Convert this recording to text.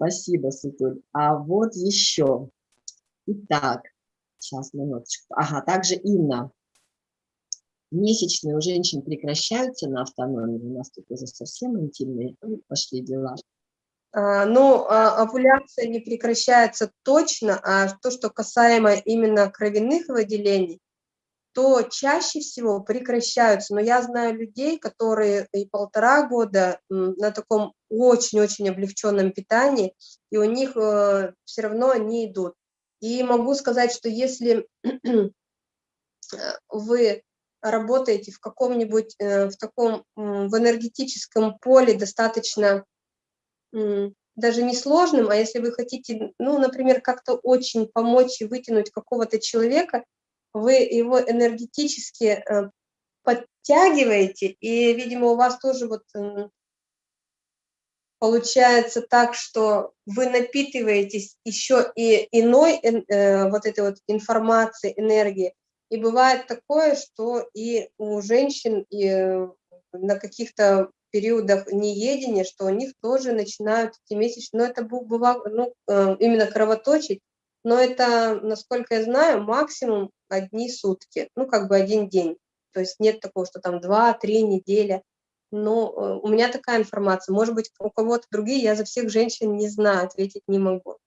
Спасибо, Светуль. А вот еще. Итак, сейчас, минуточку. Ага, также Инна. Месячные у женщин прекращаются на автономии. У нас тут уже совсем интимные пошли дела. А, ну, а, овуляция не прекращается точно, а то, что касаемо именно кровяных выделений, то чаще всего прекращаются. Но я знаю людей, которые и полтора года на таком очень-очень облегченном питании, и у них э, все равно они идут. И могу сказать, что если вы работаете в каком-нибудь, э, в таком, в энергетическом поле достаточно даже не сложным, а если вы хотите, ну, например, как-то очень помочь и вытянуть какого-то человека, вы его энергетически э, подтягиваете, и, видимо, у вас тоже вот получается так, что вы напитываетесь еще и иной э, вот этой вот информацией, энергией. И бывает такое, что и у женщин и э, на каких-то периодах неедения, что у них тоже начинают эти месячные, но это бывало, ну, именно кровоточить, но это, насколько я знаю, максимум одни сутки, ну, как бы один день. То есть нет такого, что там два-три недели. Но э, у меня такая информация. Может быть, у кого-то другие, я за всех женщин не знаю, ответить не могу.